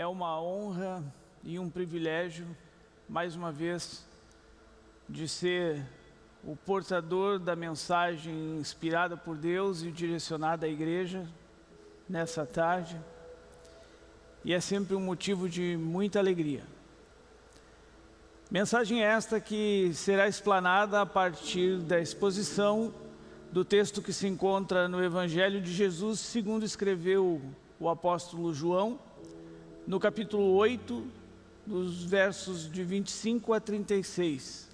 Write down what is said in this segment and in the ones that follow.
É uma honra e um privilégio, mais uma vez, de ser o portador da mensagem inspirada por Deus e direcionada à igreja nessa tarde. E é sempre um motivo de muita alegria. Mensagem esta que será explanada a partir da exposição do texto que se encontra no Evangelho de Jesus, segundo escreveu o apóstolo João, no capítulo 8, dos versos de 25 a 36.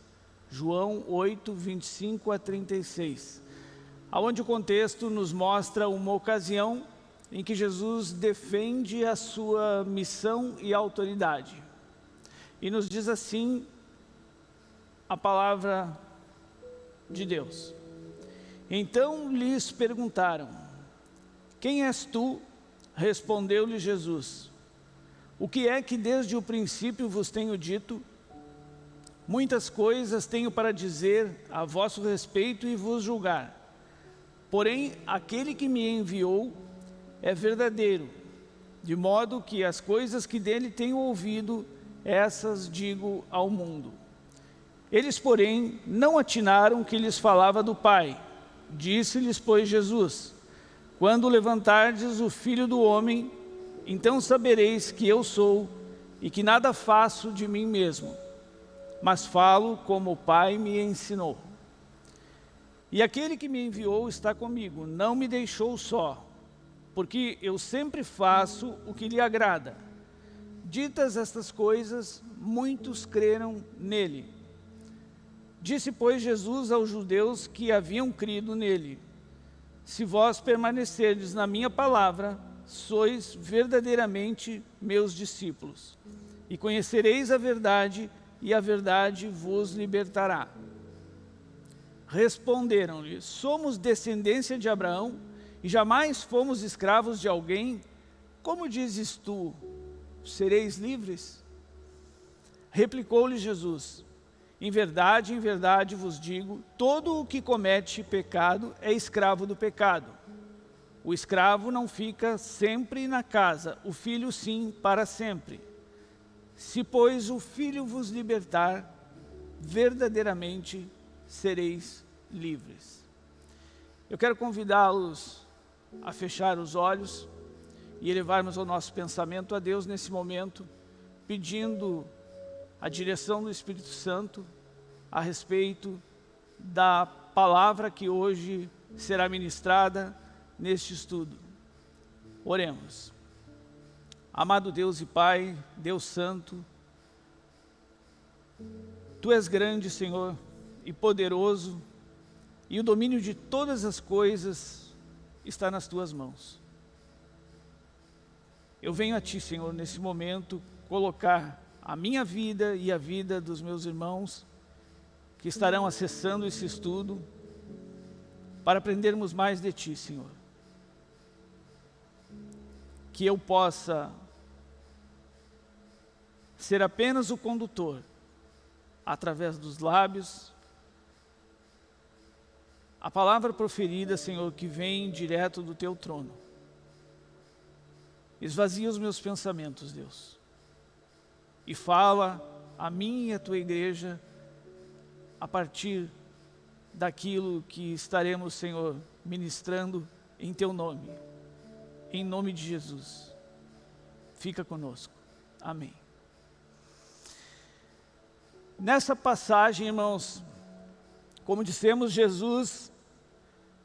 João 8, 25 a 36. Onde o contexto nos mostra uma ocasião em que Jesus defende a sua missão e autoridade. E nos diz assim a palavra de Deus. Então lhes perguntaram, quem és tu? Respondeu-lhe Jesus, o que é que desde o princípio vos tenho dito? Muitas coisas tenho para dizer a vosso respeito e vos julgar. Porém, aquele que me enviou é verdadeiro, de modo que as coisas que dele tenho ouvido, essas digo ao mundo. Eles, porém, não atinaram que lhes falava do Pai. Disse-lhes, pois, Jesus, Quando levantardes o Filho do Homem, então sabereis que eu sou e que nada faço de mim mesmo, mas falo como o Pai me ensinou. E aquele que me enviou está comigo, não me deixou só, porque eu sempre faço o que lhe agrada. Ditas estas coisas, muitos creram nele. Disse, pois, Jesus aos judeus que haviam crido nele, Se vós permanecerdes na minha palavra, sois verdadeiramente meus discípulos, e conhecereis a verdade, e a verdade vos libertará. Responderam-lhe, somos descendência de Abraão, e jamais fomos escravos de alguém, como dizes tu, sereis livres? Replicou-lhe Jesus, em verdade, em verdade vos digo, todo o que comete pecado é escravo do pecado. O escravo não fica sempre na casa, o filho sim, para sempre. Se, pois, o filho vos libertar, verdadeiramente sereis livres. Eu quero convidá-los a fechar os olhos e elevarmos o nosso pensamento a Deus nesse momento, pedindo a direção do Espírito Santo a respeito da palavra que hoje será ministrada neste estudo. Oremos. Amado Deus e Pai, Deus Santo, Tu és grande, Senhor, e poderoso, e o domínio de todas as coisas está nas Tuas mãos. Eu venho a Ti, Senhor, nesse momento, colocar a minha vida e a vida dos meus irmãos que estarão acessando esse estudo para aprendermos mais de Ti, Senhor. Que eu possa ser apenas o condutor, através dos lábios, a palavra proferida, Senhor, que vem direto do Teu trono. Esvazia os meus pensamentos, Deus e fala a mim e a tua igreja a partir daquilo que estaremos, Senhor, ministrando em teu nome. Em nome de Jesus. Fica conosco. Amém. Nessa passagem, irmãos, como dissemos, Jesus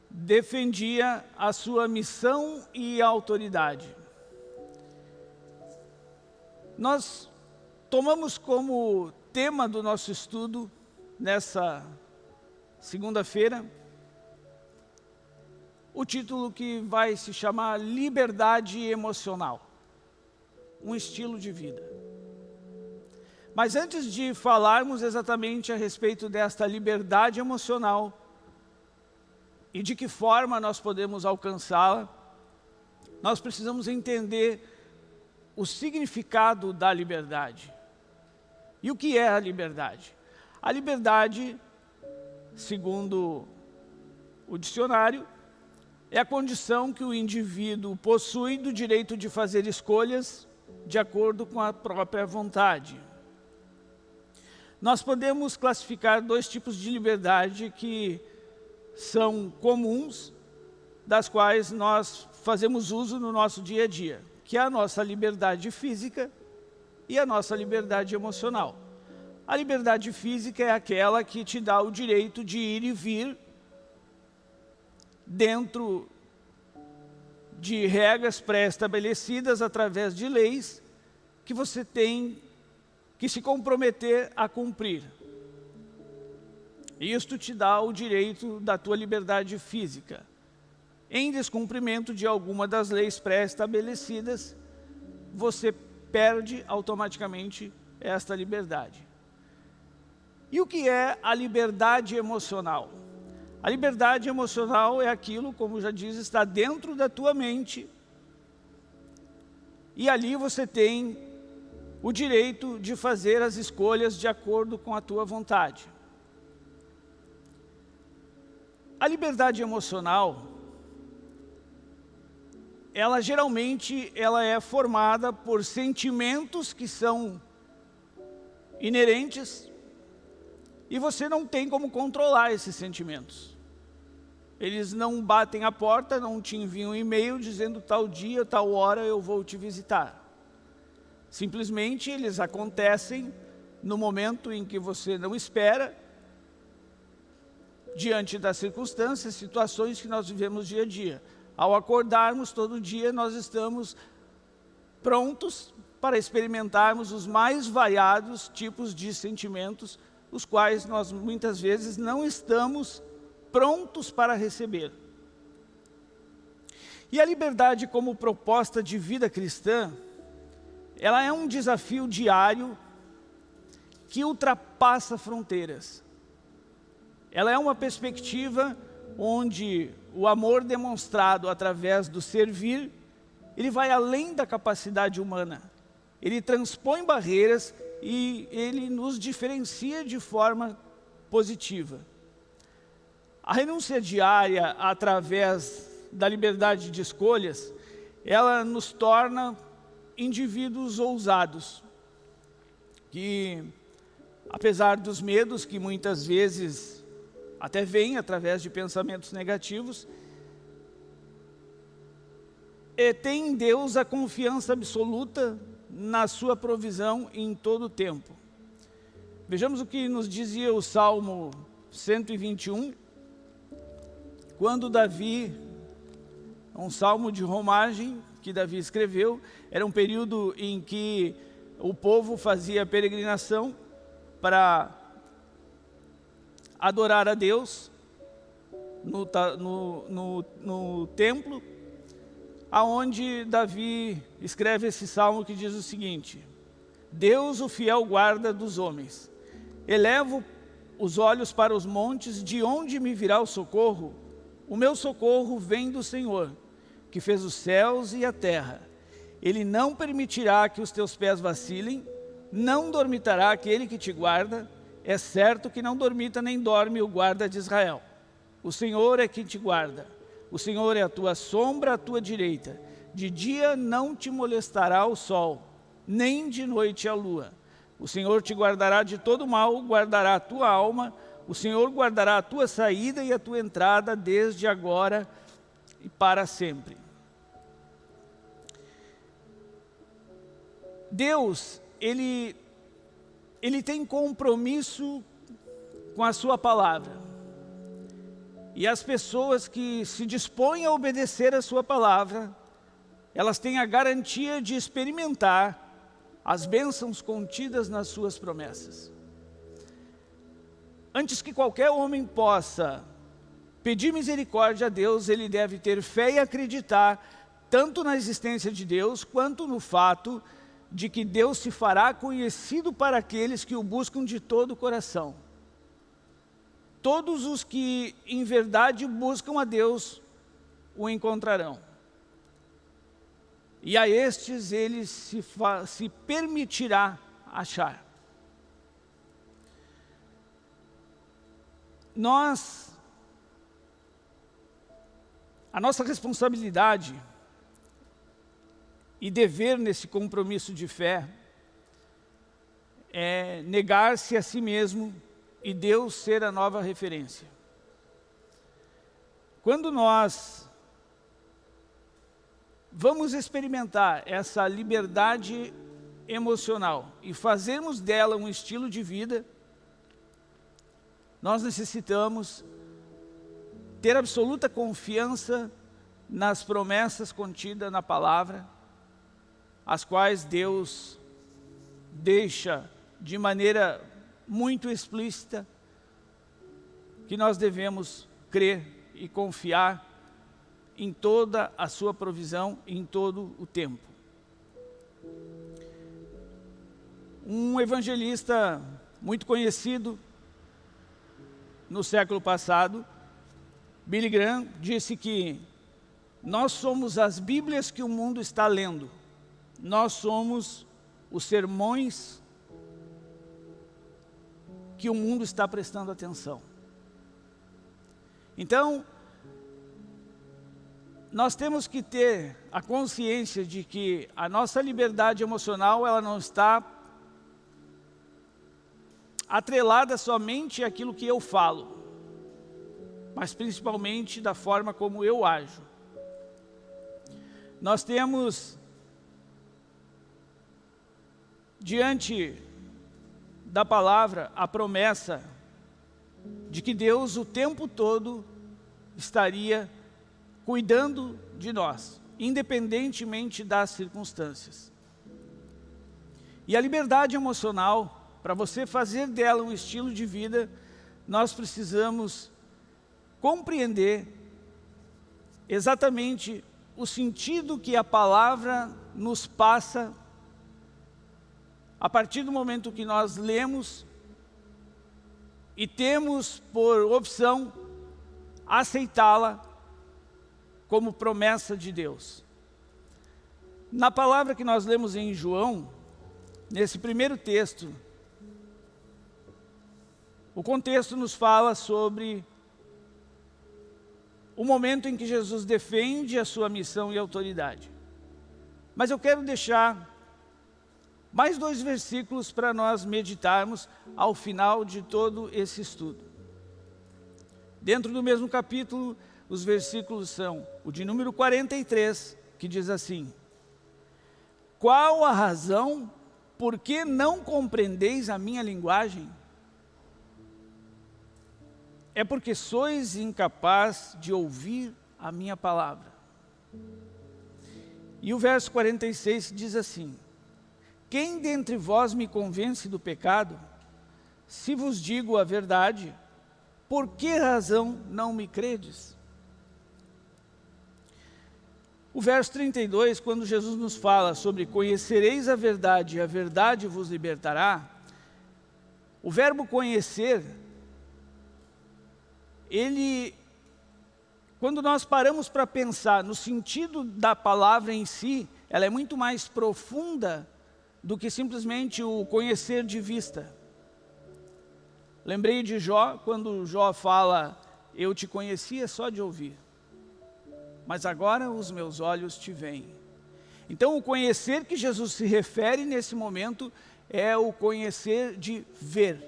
defendia a sua missão e autoridade. Nós tomamos como tema do nosso estudo nessa segunda-feira o título que vai se chamar Liberdade Emocional, um estilo de vida. Mas antes de falarmos exatamente a respeito desta liberdade emocional e de que forma nós podemos alcançá-la, nós precisamos entender o significado da liberdade. E o que é a liberdade? A liberdade, segundo o dicionário, é a condição que o indivíduo possui do direito de fazer escolhas de acordo com a própria vontade. Nós podemos classificar dois tipos de liberdade que são comuns, das quais nós fazemos uso no nosso dia a dia, que é a nossa liberdade física e a nossa liberdade emocional. A liberdade física é aquela que te dá o direito de ir e vir dentro de regras pré-estabelecidas através de leis que você tem que se comprometer a cumprir. Isto te dá o direito da tua liberdade física. Em descumprimento de alguma das leis pré-estabelecidas, você perde automaticamente esta liberdade. E o que é a liberdade emocional? A liberdade emocional é aquilo, como já diz, está dentro da tua mente. E ali você tem o direito de fazer as escolhas de acordo com a tua vontade. A liberdade emocional, ela geralmente ela é formada por sentimentos que são inerentes e você não tem como controlar esses sentimentos. Eles não batem a porta, não te enviam um e-mail dizendo tal dia, tal hora eu vou te visitar. Simplesmente eles acontecem no momento em que você não espera, diante das circunstâncias, situações que nós vivemos dia a dia. Ao acordarmos todo dia, nós estamos prontos para experimentarmos os mais variados tipos de sentimentos os quais nós muitas vezes não estamos prontos para receber. E a liberdade como proposta de vida cristã, ela é um desafio diário que ultrapassa fronteiras. Ela é uma perspectiva onde o amor demonstrado através do servir, ele vai além da capacidade humana. Ele transpõe barreiras e ele nos diferencia de forma positiva. A renúncia diária, através da liberdade de escolhas, ela nos torna indivíduos ousados, que, apesar dos medos que muitas vezes até vêm através de pensamentos negativos, é, tem em Deus a confiança absoluta na sua provisão em todo o tempo. Vejamos o que nos dizia o Salmo 121, quando Davi, um salmo de romagem que Davi escreveu, era um período em que o povo fazia peregrinação para adorar a Deus no, no, no, no templo, aonde Davi escreve esse salmo que diz o seguinte, Deus o fiel guarda dos homens, elevo os olhos para os montes, de onde me virá o socorro? O meu socorro vem do Senhor, que fez os céus e a terra. Ele não permitirá que os teus pés vacilem, não dormitará aquele que te guarda, é certo que não dormita nem dorme o guarda de Israel. O Senhor é quem te guarda. O Senhor é a tua sombra à tua direita. De dia não te molestará o sol, nem de noite a lua. O Senhor te guardará de todo mal, guardará a tua alma. O Senhor guardará a tua saída e a tua entrada desde agora e para sempre. Deus, Ele, Ele tem compromisso com a sua palavra. E as pessoas que se dispõem a obedecer a sua palavra, elas têm a garantia de experimentar as bênçãos contidas nas suas promessas. Antes que qualquer homem possa pedir misericórdia a Deus, ele deve ter fé e acreditar tanto na existência de Deus, quanto no fato de que Deus se fará conhecido para aqueles que o buscam de todo o coração todos os que em verdade buscam a Deus o encontrarão. E a estes ele se, se permitirá achar. Nós, a nossa responsabilidade e dever nesse compromisso de fé é negar-se a si mesmo e Deus ser a nova referência. Quando nós vamos experimentar essa liberdade emocional e fazermos dela um estilo de vida, nós necessitamos ter absoluta confiança nas promessas contidas na palavra, as quais Deus deixa de maneira muito explícita que nós devemos crer e confiar em toda a sua provisão, em todo o tempo. Um evangelista muito conhecido no século passado, Billy Graham, disse que nós somos as Bíblias que o mundo está lendo. Nós somos os sermões que o mundo está prestando atenção. Então, nós temos que ter a consciência de que a nossa liberdade emocional ela não está atrelada somente àquilo que eu falo, mas principalmente da forma como eu ajo. Nós temos diante da palavra a promessa de que Deus o tempo todo estaria cuidando de nós, independentemente das circunstâncias. E a liberdade emocional, para você fazer dela um estilo de vida, nós precisamos compreender exatamente o sentido que a palavra nos passa a partir do momento que nós lemos e temos por opção aceitá-la como promessa de Deus. Na palavra que nós lemos em João, nesse primeiro texto, o contexto nos fala sobre o momento em que Jesus defende a sua missão e autoridade. Mas eu quero deixar mais dois versículos para nós meditarmos ao final de todo esse estudo. Dentro do mesmo capítulo, os versículos são o de número 43, que diz assim, Qual a razão por que não compreendeis a minha linguagem? É porque sois incapaz de ouvir a minha palavra. E o verso 46 diz assim, Quem dentre vós me convence do pecado? Se vos digo a verdade, por que razão não me credes? O verso 32, quando Jesus nos fala sobre conhecereis a verdade e a verdade vos libertará, o verbo conhecer ele, quando nós paramos para pensar no sentido da palavra em si, ela é muito mais profunda do que simplesmente o conhecer de vista. Lembrei de Jó, quando Jó fala, eu te conhecia só de ouvir, mas agora os meus olhos te veem. Então o conhecer que Jesus se refere nesse momento é o conhecer de ver,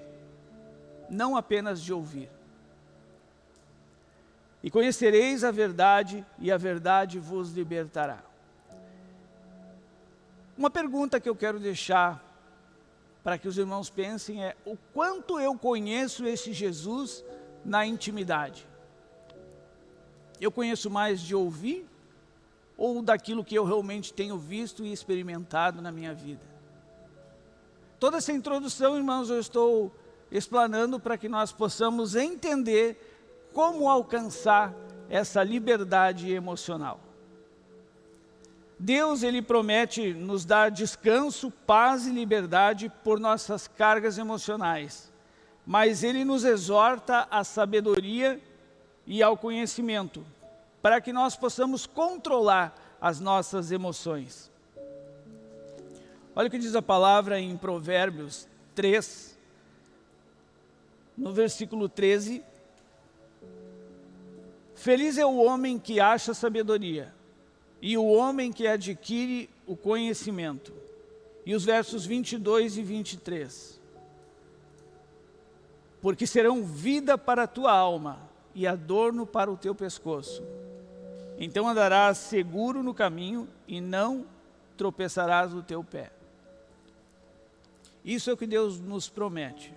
não apenas de ouvir. E conhecereis a verdade, e a verdade vos libertará. Uma pergunta que eu quero deixar para que os irmãos pensem é o quanto eu conheço esse Jesus na intimidade. Eu conheço mais de ouvir ou daquilo que eu realmente tenho visto e experimentado na minha vida? Toda essa introdução, irmãos, eu estou explanando para que nós possamos entender como alcançar essa liberdade emocional. Deus, Ele promete nos dar descanso, paz e liberdade por nossas cargas emocionais, mas Ele nos exorta à sabedoria e ao conhecimento, para que nós possamos controlar as nossas emoções. Olha o que diz a palavra em Provérbios 3, no versículo 13, Feliz é o homem que acha sabedoria, e o homem que adquire o conhecimento. E os versos 22 e 23. Porque serão vida para a tua alma e adorno para o teu pescoço. Então andarás seguro no caminho e não tropeçarás o teu pé. Isso é o que Deus nos promete.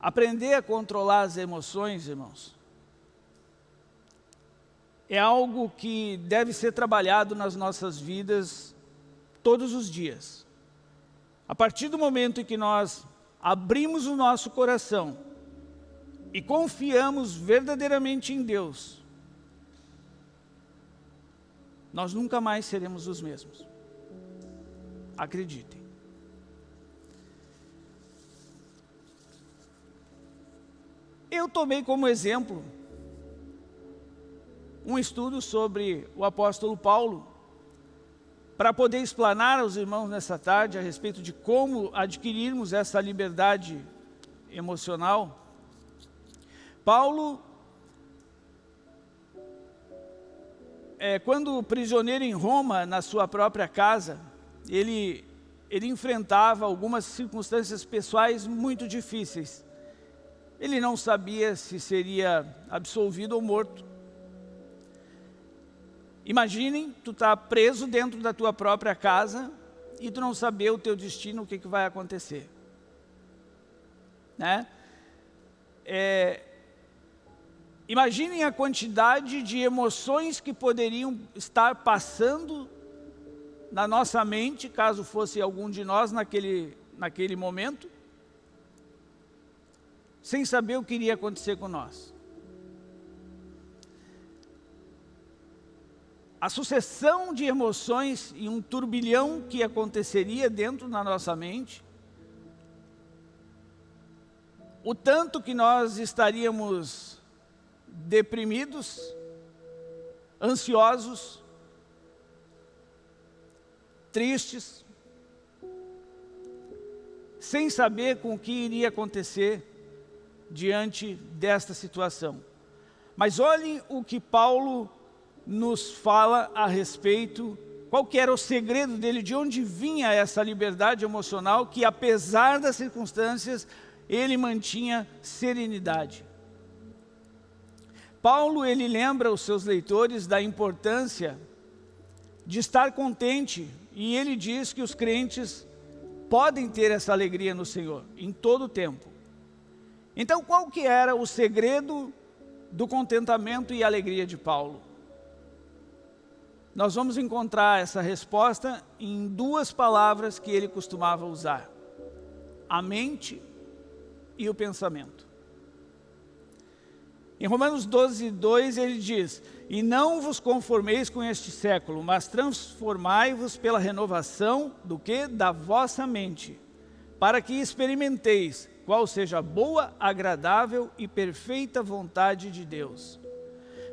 Aprender a controlar as emoções, irmãos, é algo que deve ser trabalhado nas nossas vidas todos os dias. A partir do momento em que nós abrimos o nosso coração e confiamos verdadeiramente em Deus, nós nunca mais seremos os mesmos. Acreditem. Eu tomei como exemplo um estudo sobre o apóstolo Paulo, para poder explanar aos irmãos nessa tarde a respeito de como adquirirmos essa liberdade emocional. Paulo, é, quando prisioneiro em Roma, na sua própria casa, ele, ele enfrentava algumas circunstâncias pessoais muito difíceis. Ele não sabia se seria absolvido ou morto. Imaginem, tu está preso dentro da tua própria casa e tu não saber o teu destino, o que, que vai acontecer. Né? É, imaginem a quantidade de emoções que poderiam estar passando na nossa mente, caso fosse algum de nós naquele, naquele momento, sem saber o que iria acontecer com nós. A sucessão de emoções e um turbilhão que aconteceria dentro da nossa mente, o tanto que nós estaríamos deprimidos, ansiosos, tristes, sem saber com o que iria acontecer diante desta situação. Mas olhem o que Paulo nos fala a respeito, qual que era o segredo dele, de onde vinha essa liberdade emocional, que apesar das circunstâncias, ele mantinha serenidade. Paulo, ele lembra os seus leitores da importância de estar contente, e ele diz que os crentes podem ter essa alegria no Senhor, em todo o tempo. Então, qual que era o segredo do contentamento e alegria de Paulo? Nós vamos encontrar essa resposta em duas palavras que ele costumava usar. A mente e o pensamento. Em Romanos 12, 2 ele diz, E não vos conformeis com este século, mas transformai-vos pela renovação do que? Da vossa mente, para que experimenteis qual seja a boa, agradável e perfeita vontade de Deus.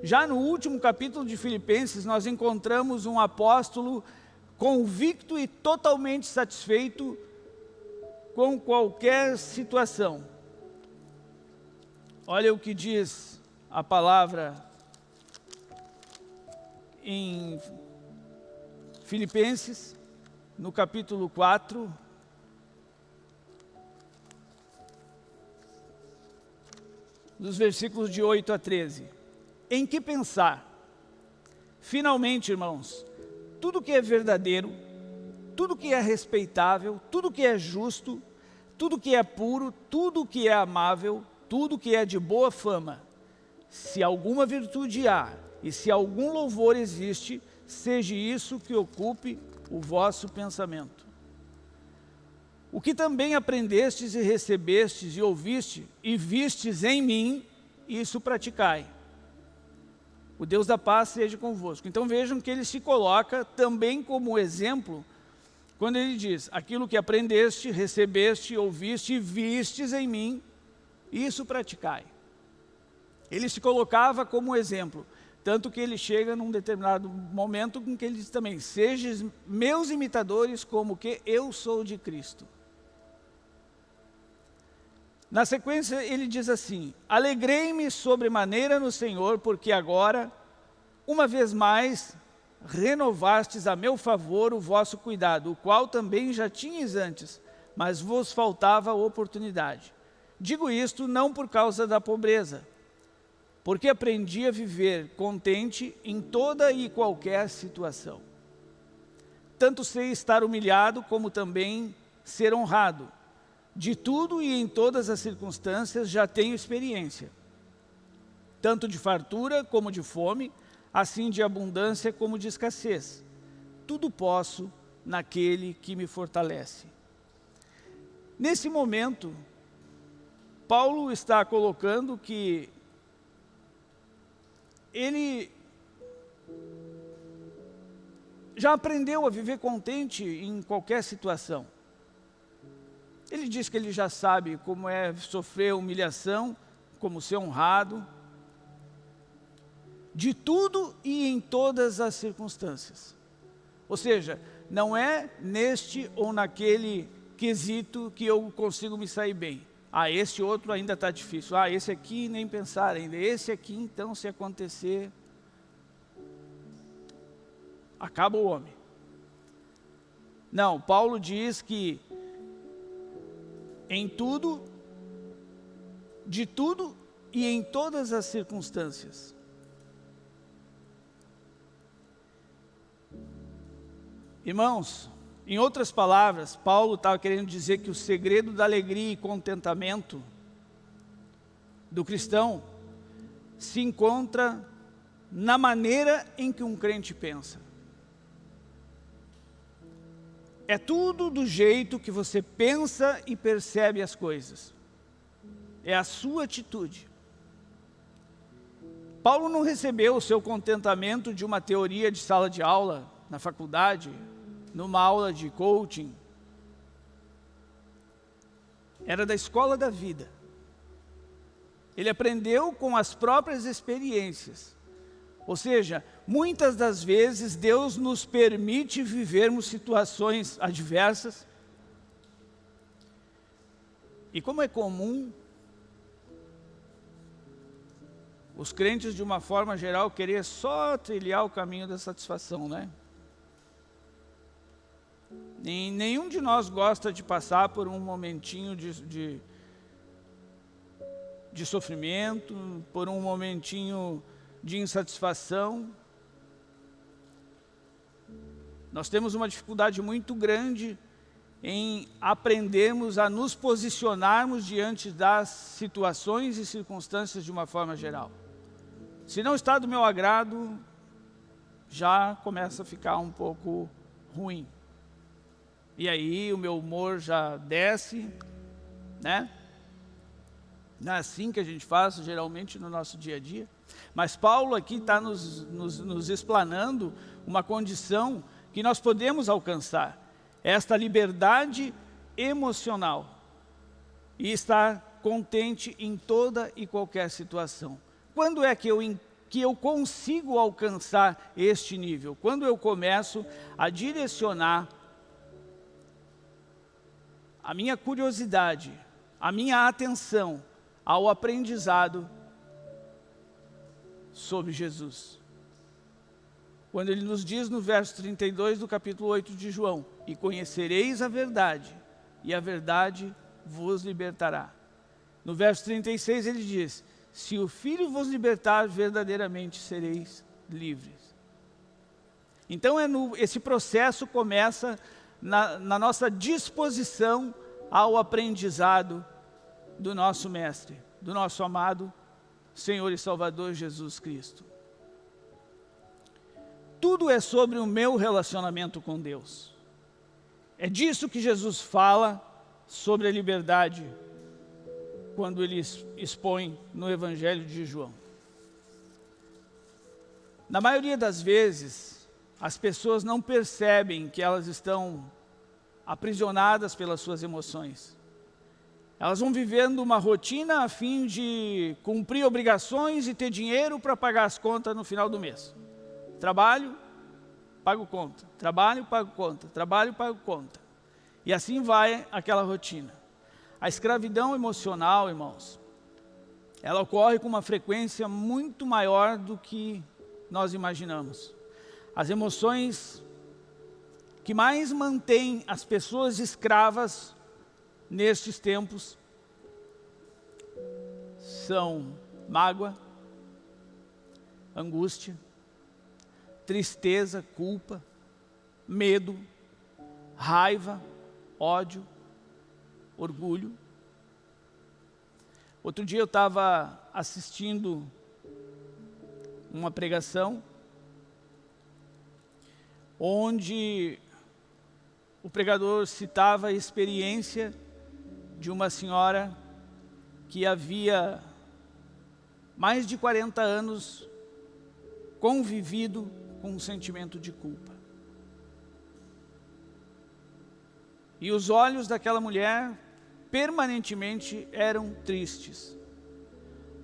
Já no último capítulo de Filipenses, nós encontramos um apóstolo convicto e totalmente satisfeito com qualquer situação. Olha o que diz a palavra em Filipenses, no capítulo 4, dos versículos de 8 a 13 em que pensar. Finalmente, irmãos, tudo que é verdadeiro, tudo que é respeitável, tudo que é justo, tudo que é puro, tudo que é amável, tudo que é de boa fama, se alguma virtude há e se algum louvor existe, seja isso que ocupe o vosso pensamento. O que também aprendestes e recebestes e ouviste e vistes em mim, isso praticai o Deus da paz seja convosco. Então vejam que ele se coloca também como exemplo, quando ele diz, aquilo que aprendeste, recebeste, ouviste e vistes em mim, isso praticai. Ele se colocava como exemplo, tanto que ele chega num determinado momento com que ele diz também, sejam meus imitadores como que eu sou de Cristo. Na sequência, ele diz assim, Alegrei-me sobremaneira no Senhor, porque agora, uma vez mais, renovastes a meu favor o vosso cuidado, o qual também já tinhas antes, mas vos faltava oportunidade. Digo isto não por causa da pobreza, porque aprendi a viver contente em toda e qualquer situação. Tanto sei estar humilhado, como também ser honrado. De tudo e em todas as circunstâncias já tenho experiência, tanto de fartura como de fome, assim de abundância como de escassez. Tudo posso naquele que me fortalece. Nesse momento, Paulo está colocando que ele já aprendeu a viver contente em qualquer situação. Ele diz que ele já sabe como é sofrer humilhação, como ser honrado, de tudo e em todas as circunstâncias. Ou seja, não é neste ou naquele quesito que eu consigo me sair bem. Ah, esse outro ainda está difícil. Ah, esse aqui nem pensar ainda. Esse aqui, então, se acontecer, acaba o homem. Não, Paulo diz que em tudo, de tudo e em todas as circunstâncias. Irmãos, em outras palavras, Paulo estava querendo dizer que o segredo da alegria e contentamento do cristão se encontra na maneira em que um crente pensa. É tudo do jeito que você pensa e percebe as coisas. É a sua atitude. Paulo não recebeu o seu contentamento de uma teoria de sala de aula na faculdade, numa aula de coaching. Era da escola da vida. Ele aprendeu com as próprias experiências. Ou seja, muitas das vezes Deus nos permite vivermos situações adversas. E como é comum, os crentes de uma forma geral querer só trilhar o caminho da satisfação, né? nenhum de nós gosta de passar por um momentinho de, de, de sofrimento, por um momentinho de insatisfação. Nós temos uma dificuldade muito grande em aprendermos a nos posicionarmos diante das situações e circunstâncias de uma forma geral. Se não está do meu agrado, já começa a ficar um pouco ruim. E aí o meu humor já desce, né? Não é assim que a gente faz geralmente no nosso dia a dia. Mas Paulo aqui está nos, nos, nos explanando uma condição que nós podemos alcançar. Esta liberdade emocional. E estar contente em toda e qualquer situação. Quando é que eu, que eu consigo alcançar este nível? Quando eu começo a direcionar a minha curiosidade, a minha atenção ao aprendizado sobre Jesus. Quando ele nos diz no verso 32 do capítulo 8 de João, e conhecereis a verdade, e a verdade vos libertará. No verso 36 ele diz, se o Filho vos libertar, verdadeiramente sereis livres. Então é no, esse processo começa na, na nossa disposição ao aprendizado do nosso Mestre, do nosso amado Senhor e Salvador Jesus Cristo. Tudo é sobre o meu relacionamento com Deus. É disso que Jesus fala sobre a liberdade quando ele expõe no Evangelho de João. Na maioria das vezes, as pessoas não percebem que elas estão aprisionadas pelas suas emoções. Elas vão vivendo uma rotina a fim de cumprir obrigações e ter dinheiro para pagar as contas no final do mês. Trabalho, pago conta. Trabalho, pago conta. Trabalho, pago conta. E assim vai aquela rotina. A escravidão emocional, irmãos, ela ocorre com uma frequência muito maior do que nós imaginamos. as emoções que mais mantêm as pessoas escravas nestes tempos são mágoa, angústia, tristeza, culpa, medo, raiva, ódio, orgulho. Outro dia eu estava assistindo uma pregação onde o pregador citava a experiência de uma senhora que havia mais de 40 anos convivido com um sentimento de culpa. E os olhos daquela mulher permanentemente eram tristes,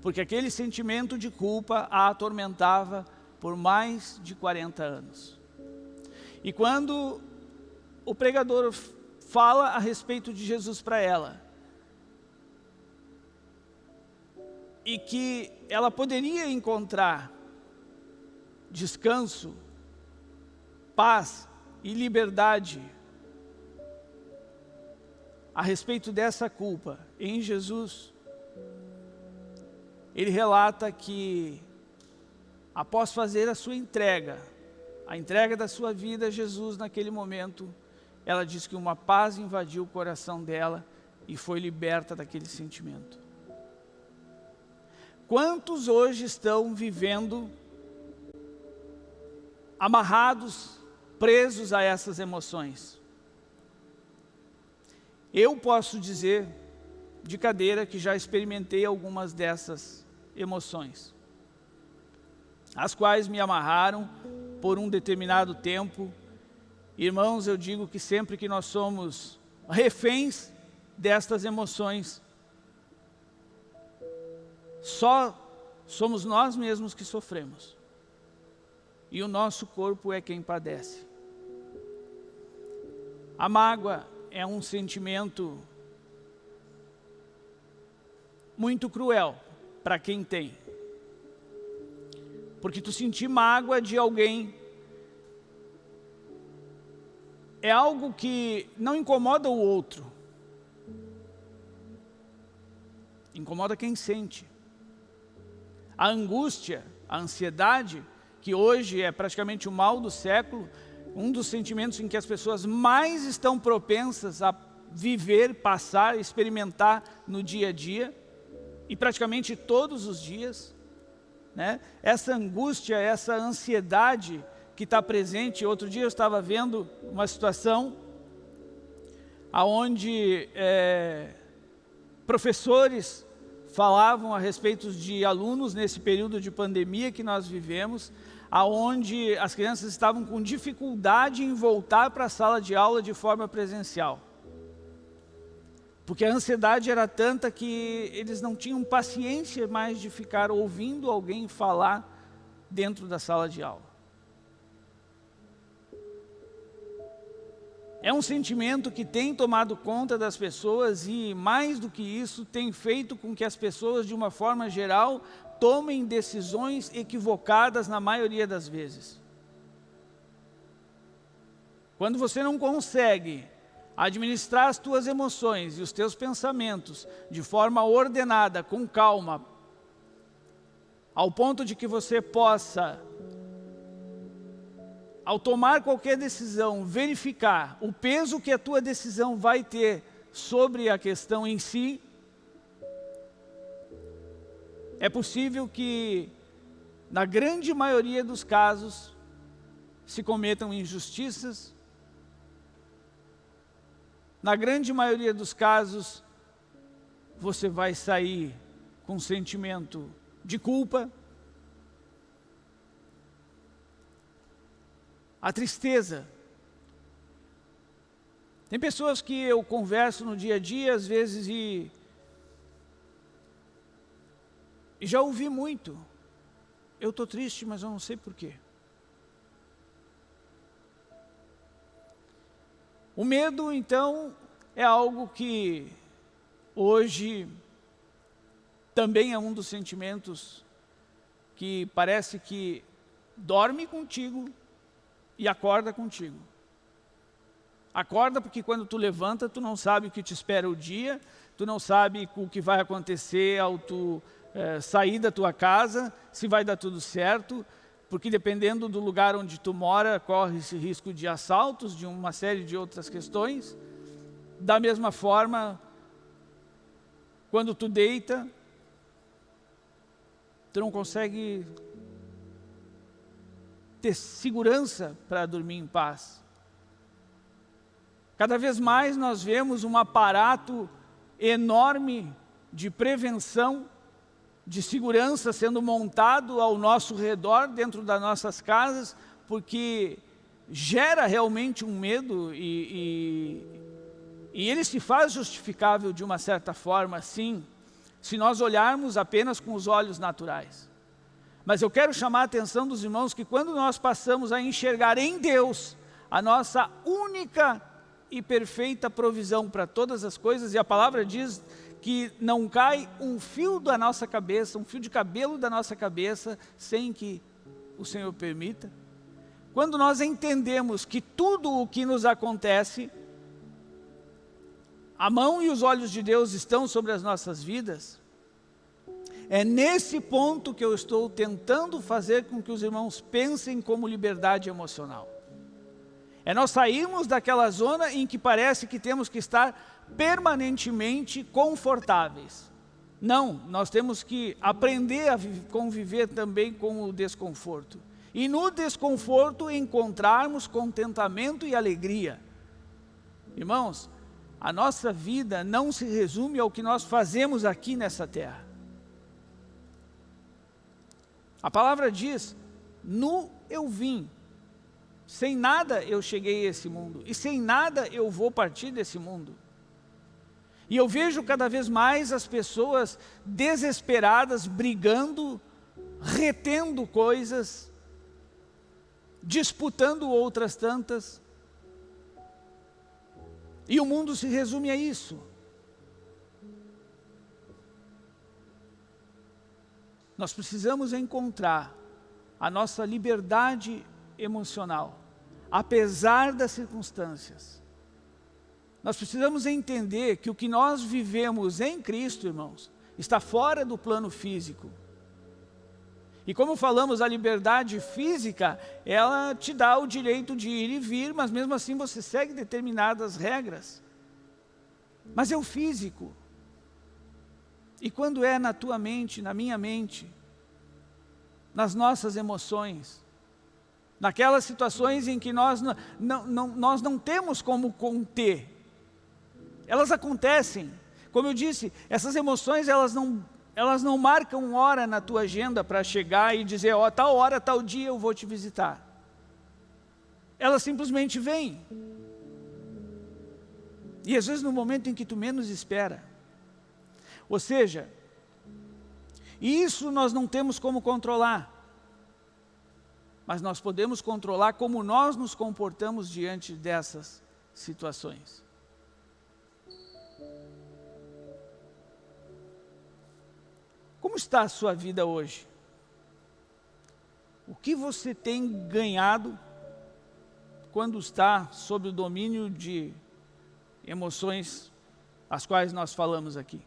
porque aquele sentimento de culpa a atormentava por mais de 40 anos. E quando o pregador fala a respeito de Jesus para ela, e que ela poderia encontrar descanso, paz e liberdade a respeito dessa culpa em Jesus, ele relata que após fazer a sua entrega, a entrega da sua vida a Jesus naquele momento, ela diz que uma paz invadiu o coração dela e foi liberta daquele sentimento. Quantos hoje estão vivendo amarrados, presos a essas emoções? Eu posso dizer de cadeira que já experimentei algumas dessas emoções, as quais me amarraram por um determinado tempo. Irmãos, eu digo que sempre que nós somos reféns destas emoções, só somos nós mesmos que sofremos. E o nosso corpo é quem padece. A mágoa é um sentimento muito cruel para quem tem. Porque tu sentir mágoa de alguém é algo que não incomoda o outro. Incomoda quem sente. A angústia, a ansiedade, que hoje é praticamente o mal do século, um dos sentimentos em que as pessoas mais estão propensas a viver, passar, experimentar no dia a dia, e praticamente todos os dias, né? essa angústia, essa ansiedade que está presente. Outro dia eu estava vendo uma situação onde é, professores falavam a respeito de alunos nesse período de pandemia que nós vivemos, aonde as crianças estavam com dificuldade em voltar para a sala de aula de forma presencial. Porque a ansiedade era tanta que eles não tinham paciência mais de ficar ouvindo alguém falar dentro da sala de aula. É um sentimento que tem tomado conta das pessoas e, mais do que isso, tem feito com que as pessoas, de uma forma geral, tomem decisões equivocadas na maioria das vezes. Quando você não consegue administrar as tuas emoções e os teus pensamentos de forma ordenada, com calma, ao ponto de que você possa ao tomar qualquer decisão, verificar o peso que a tua decisão vai ter sobre a questão em si, é possível que, na grande maioria dos casos, se cometam injustiças, na grande maioria dos casos, você vai sair com sentimento de culpa, a tristeza. Tem pessoas que eu converso no dia a dia, às vezes, e, e já ouvi muito. Eu estou triste, mas eu não sei porquê. O medo, então, é algo que hoje também é um dos sentimentos que parece que dorme contigo e acorda contigo. Acorda porque quando tu levanta, tu não sabe o que te espera o dia, tu não sabe o que vai acontecer ao tu é, sair da tua casa, se vai dar tudo certo, porque dependendo do lugar onde tu mora, corre esse risco de assaltos, de uma série de outras questões. Da mesma forma, quando tu deita, tu não consegue ter segurança para dormir em paz. Cada vez mais nós vemos um aparato enorme de prevenção, de segurança sendo montado ao nosso redor, dentro das nossas casas, porque gera realmente um medo e, e, e ele se faz justificável de uma certa forma, sim, se nós olharmos apenas com os olhos naturais. Mas eu quero chamar a atenção dos irmãos que quando nós passamos a enxergar em Deus a nossa única e perfeita provisão para todas as coisas, e a palavra diz que não cai um fio da nossa cabeça, um fio de cabelo da nossa cabeça, sem que o Senhor permita. Quando nós entendemos que tudo o que nos acontece, a mão e os olhos de Deus estão sobre as nossas vidas, é nesse ponto que eu estou tentando fazer com que os irmãos pensem como liberdade emocional. É nós sairmos daquela zona em que parece que temos que estar permanentemente confortáveis. Não, nós temos que aprender a conviver também com o desconforto. E no desconforto encontrarmos contentamento e alegria. Irmãos, a nossa vida não se resume ao que nós fazemos aqui nessa terra. A palavra diz, nu eu vim, sem nada eu cheguei a esse mundo, e sem nada eu vou partir desse mundo. E eu vejo cada vez mais as pessoas desesperadas, brigando, retendo coisas, disputando outras tantas. E o mundo se resume a isso. Nós precisamos encontrar a nossa liberdade emocional, apesar das circunstâncias. Nós precisamos entender que o que nós vivemos em Cristo, irmãos, está fora do plano físico. E como falamos, a liberdade física, ela te dá o direito de ir e vir, mas mesmo assim você segue determinadas regras. Mas é o físico. E quando é na tua mente, na minha mente, nas nossas emoções, naquelas situações em que nós não, não, não, nós não temos como conter, elas acontecem. Como eu disse, essas emoções elas não, elas não marcam hora na tua agenda para chegar e dizer, ó, oh, tal hora, tal dia eu vou te visitar. Elas simplesmente vêm. E às vezes no momento em que tu menos espera. Ou seja, isso nós não temos como controlar. Mas nós podemos controlar como nós nos comportamos diante dessas situações. Como está a sua vida hoje? O que você tem ganhado quando está sob o domínio de emoções as quais nós falamos aqui?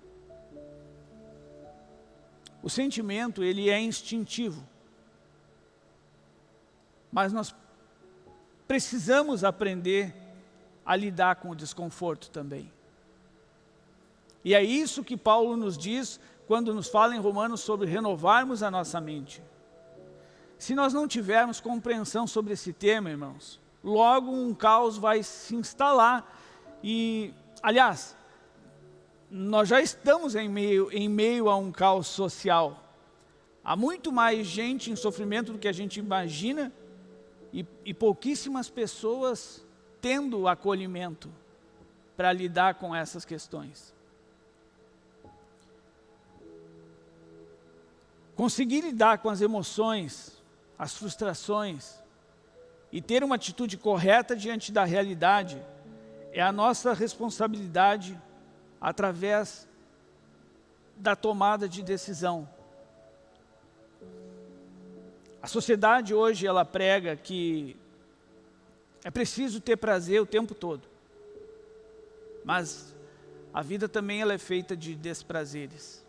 O sentimento, ele é instintivo. Mas nós precisamos aprender a lidar com o desconforto também. E é isso que Paulo nos diz quando nos fala em Romanos sobre renovarmos a nossa mente. Se nós não tivermos compreensão sobre esse tema, irmãos, logo um caos vai se instalar e, aliás, nós já estamos em meio, em meio a um caos social. Há muito mais gente em sofrimento do que a gente imagina e, e pouquíssimas pessoas tendo acolhimento para lidar com essas questões. Conseguir lidar com as emoções, as frustrações e ter uma atitude correta diante da realidade é a nossa responsabilidade através da tomada de decisão. A sociedade hoje ela prega que É preciso ter prazer o tempo todo. Mas a vida também ela é feita de desprazeres.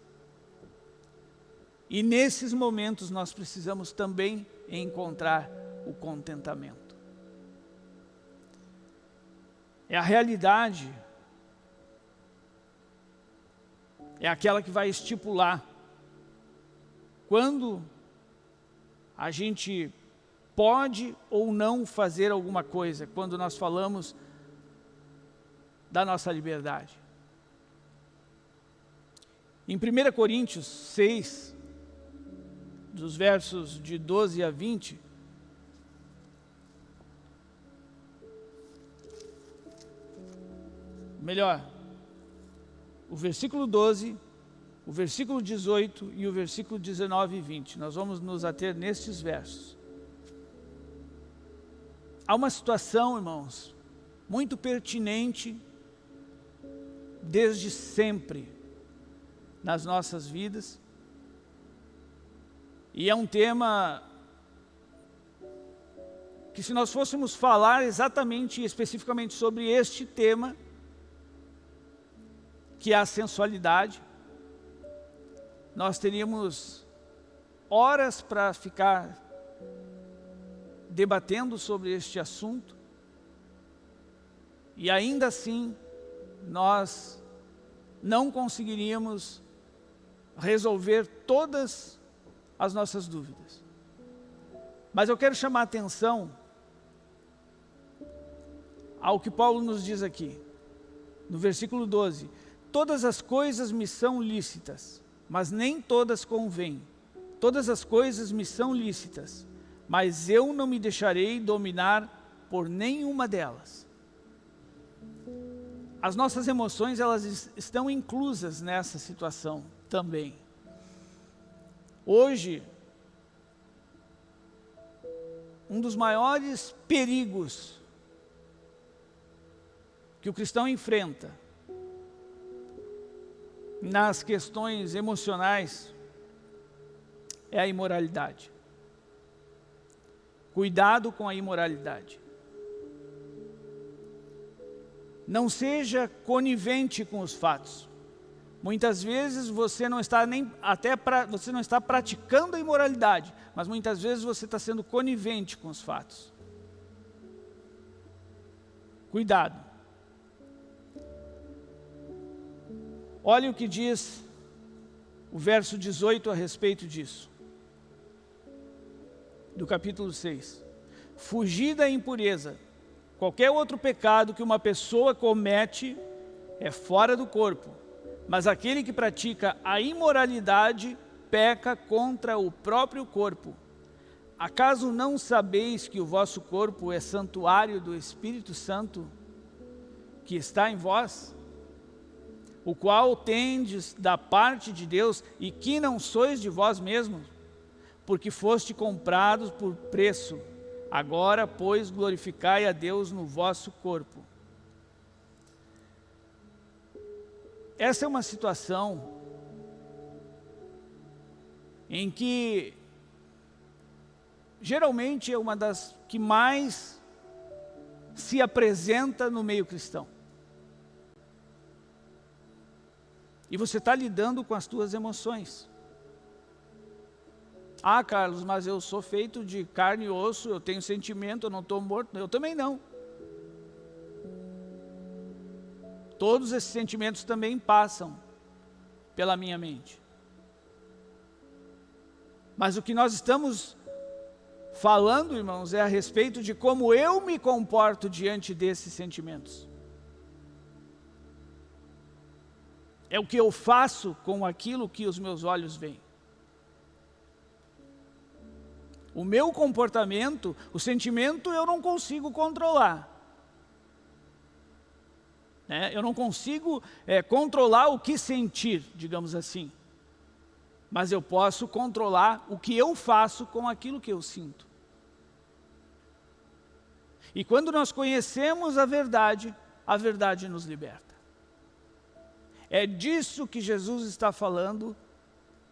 E nesses momentos nós precisamos também encontrar o contentamento. É a realidade, é aquela que vai estipular quando a gente pode ou não fazer alguma coisa, quando nós falamos da nossa liberdade. Em 1 Coríntios 6, dos versos de 12 a 20, melhor, o versículo 12, o versículo 18 e o versículo 19 e 20. Nós vamos nos ater nestes versos. Há uma situação, irmãos, muito pertinente desde sempre nas nossas vidas. E é um tema que se nós fôssemos falar exatamente e especificamente sobre este tema, que é a sensualidade, nós teríamos horas para ficar debatendo sobre este assunto, e ainda assim nós não conseguiríamos resolver todas as nossas dúvidas. Mas eu quero chamar a atenção ao que Paulo nos diz aqui, no versículo 12. Todas as coisas me são lícitas, mas nem todas convêm. Todas as coisas me são lícitas, mas eu não me deixarei dominar por nenhuma delas. As nossas emoções, elas estão inclusas nessa situação também. Hoje, um dos maiores perigos que o cristão enfrenta nas questões emocionais é a imoralidade. Cuidado com a imoralidade. Não seja conivente com os fatos. Muitas vezes você não está nem até pra, você não está praticando a imoralidade, mas muitas vezes você está sendo conivente com os fatos. Cuidado. Olha o que diz o verso 18 a respeito disso. Do capítulo 6. Fugir da impureza. Qualquer outro pecado que uma pessoa comete é fora do corpo mas aquele que pratica a imoralidade peca contra o próprio corpo. Acaso não sabeis que o vosso corpo é santuário do Espírito Santo que está em vós? O qual tendes da parte de Deus e que não sois de vós mesmos, porque foste comprados por preço. Agora, pois, glorificai a Deus no vosso corpo. Essa é uma situação em que geralmente é uma das que mais se apresenta no meio cristão. E você está lidando com as tuas emoções. Ah, Carlos, mas eu sou feito de carne e osso, eu tenho sentimento, eu não estou morto. Eu também não. Todos esses sentimentos também passam pela minha mente. Mas o que nós estamos falando, irmãos, é a respeito de como eu me comporto diante desses sentimentos. É o que eu faço com aquilo que os meus olhos veem. O meu comportamento, o sentimento eu não consigo controlar. Né? Eu não consigo é, controlar o que sentir, digamos assim. Mas eu posso controlar o que eu faço com aquilo que eu sinto. E quando nós conhecemos a verdade, a verdade nos liberta. É disso que Jesus está falando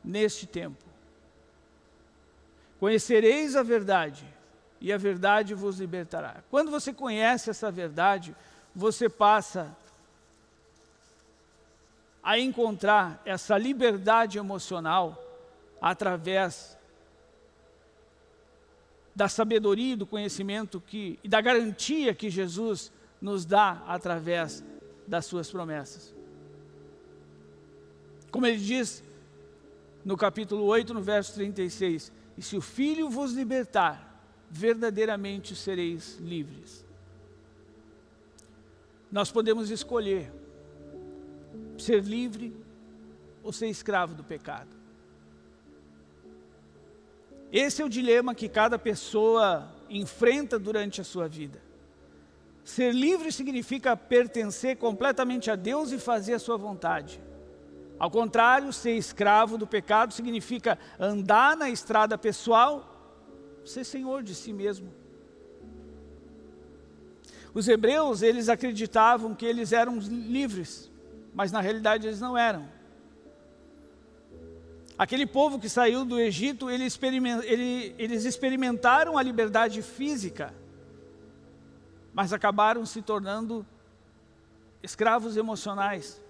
neste tempo. Conhecereis a verdade, e a verdade vos libertará. Quando você conhece essa verdade, você passa a encontrar essa liberdade emocional através da sabedoria e do conhecimento que, e da garantia que Jesus nos dá através das suas promessas. Como ele diz no capítulo 8, no verso 36, e se o Filho vos libertar, verdadeiramente sereis livres. Nós podemos escolher ser livre ou ser escravo do pecado. Esse é o dilema que cada pessoa enfrenta durante a sua vida. Ser livre significa pertencer completamente a Deus e fazer a sua vontade. Ao contrário, ser escravo do pecado significa andar na estrada pessoal, ser senhor de si mesmo. Os hebreus, eles acreditavam que eles eram livres mas na realidade eles não eram. Aquele povo que saiu do Egito, ele ele, eles experimentaram a liberdade física, mas acabaram se tornando escravos emocionais.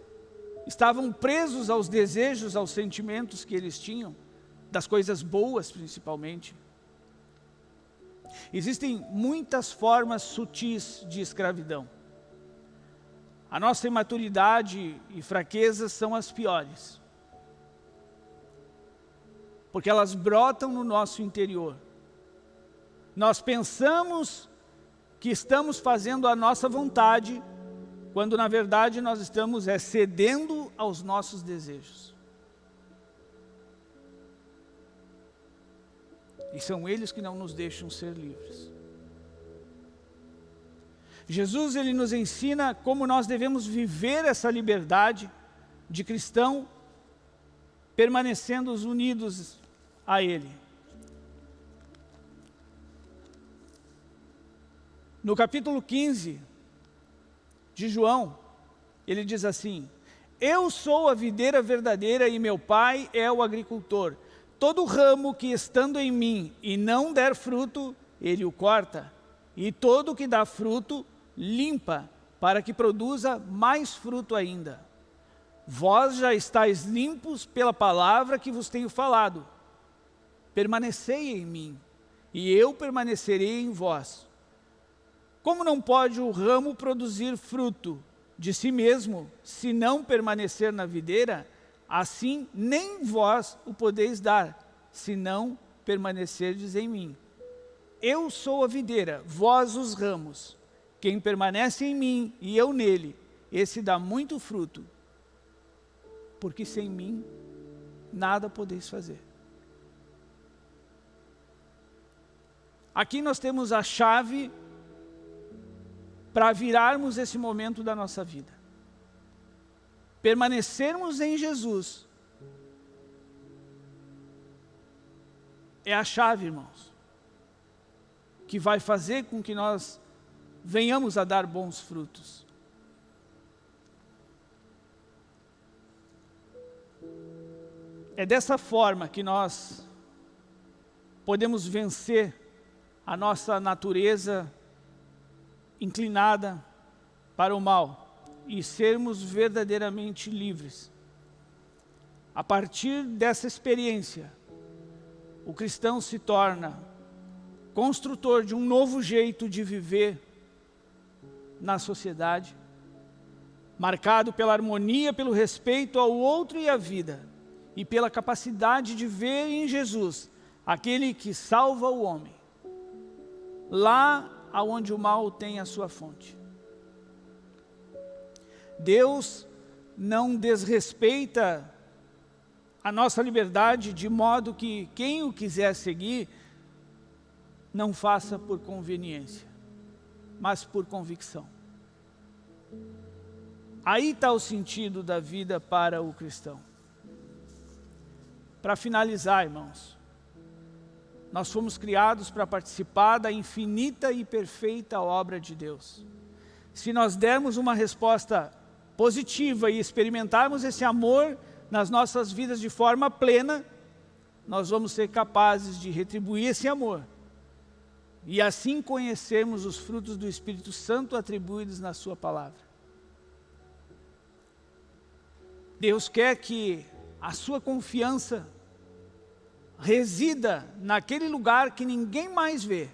Estavam presos aos desejos, aos sentimentos que eles tinham, das coisas boas principalmente. Existem muitas formas sutis de escravidão. A nossa imaturidade e fraqueza são as piores. Porque elas brotam no nosso interior. Nós pensamos que estamos fazendo a nossa vontade, quando na verdade nós estamos é, cedendo aos nossos desejos. E são eles que não nos deixam ser livres. Jesus ele nos ensina como nós devemos viver essa liberdade de cristão, permanecendo unidos a Ele. No capítulo 15 de João, ele diz assim, Eu sou a videira verdadeira e meu pai é o agricultor. Todo ramo que estando em mim e não der fruto, ele o corta. E todo que dá fruto, limpa, para que produza mais fruto ainda. Vós já estáis limpos pela palavra que vos tenho falado. Permanecei em mim, e eu permanecerei em vós. Como não pode o ramo produzir fruto de si mesmo, se não permanecer na videira, assim nem vós o podeis dar, se não permanecerdes em mim. Eu sou a videira, vós os ramos. Quem permanece em mim e eu nele, esse dá muito fruto, porque sem mim nada podeis fazer. Aqui nós temos a chave para virarmos esse momento da nossa vida. Permanecermos em Jesus é a chave, irmãos, que vai fazer com que nós venhamos a dar bons frutos. É dessa forma que nós podemos vencer a nossa natureza inclinada para o mal e sermos verdadeiramente livres. A partir dessa experiência, o cristão se torna construtor de um novo jeito de viver na sociedade, marcado pela harmonia, pelo respeito ao outro e à vida, e pela capacidade de ver em Jesus aquele que salva o homem, lá aonde o mal tem a sua fonte. Deus não desrespeita a nossa liberdade de modo que quem o quiser seguir não faça por conveniência, mas por convicção. Aí está o sentido da vida para o cristão. Para finalizar, irmãos, nós fomos criados para participar da infinita e perfeita obra de Deus. Se nós dermos uma resposta positiva e experimentarmos esse amor nas nossas vidas de forma plena, nós vamos ser capazes de retribuir esse amor e assim conhecemos os frutos do Espírito Santo atribuídos na sua palavra. Deus quer que a sua confiança resida naquele lugar que ninguém mais vê.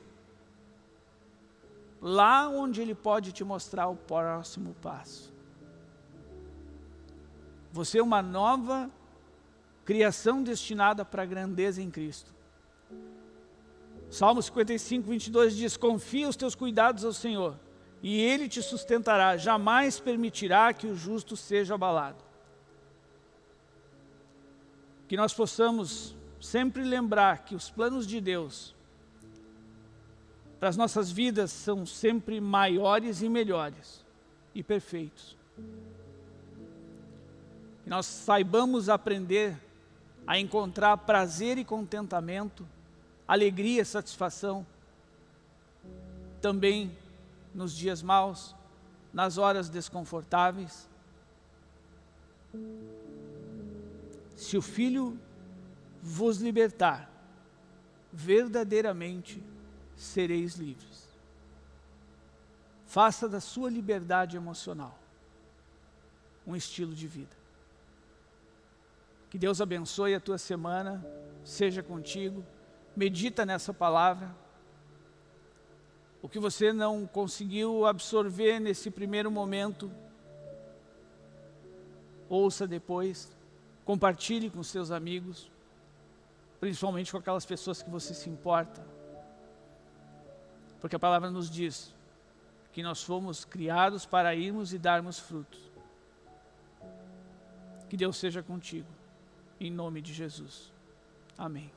Lá onde Ele pode te mostrar o próximo passo. Você é uma nova criação destinada para a grandeza em Cristo. Salmo 55, 22 diz, confia os teus cuidados ao Senhor, e Ele te sustentará, jamais permitirá que o justo seja abalado. Que nós possamos sempre lembrar que os planos de Deus para as nossas vidas são sempre maiores e melhores e perfeitos. Que nós saibamos aprender a encontrar prazer e contentamento alegria, satisfação, também nos dias maus, nas horas desconfortáveis. Se o Filho vos libertar, verdadeiramente sereis livres. Faça da sua liberdade emocional um estilo de vida. Que Deus abençoe a tua semana, seja contigo medita nessa palavra. O que você não conseguiu absorver nesse primeiro momento, ouça depois, compartilhe com seus amigos, principalmente com aquelas pessoas que você se importa. Porque a palavra nos diz que nós fomos criados para irmos e darmos frutos. Que Deus seja contigo, em nome de Jesus. Amém.